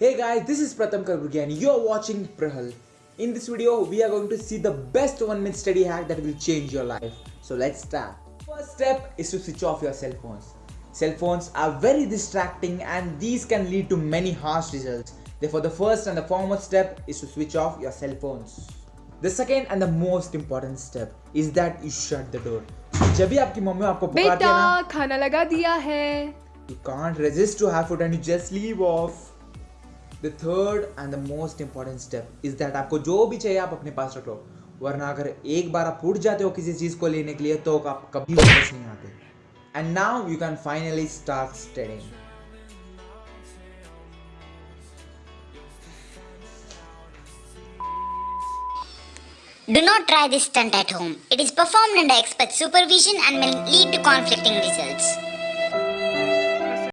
Hey guys, this is Pratham Karburgi and you're watching Prahal. In this video, we are going to see the best one minute study hack that will change your life. So let's start. First step is to switch off your cell phones. Cell phones are very distracting and these can lead to many harsh results. Therefore, the first and the foremost step is to switch off your cell phones. The second and the most important step is that you shut the door. जब भी आपकी mummy आपको पुकारती है बेटा ना खाना लगा दिया है you can't resist to have food and you just leave off. The third and the most important step is that आपको जो भी चाहिए आप अपने पास रख लो वरना अगर एक बार आप उठ जाते हो किसी चीज़ को लेने के लिए तो आप कभी वापस नहीं आते and now you can finally start studying Do not try this stunt at home. It is performed under expert supervision and may lead to conflicting results.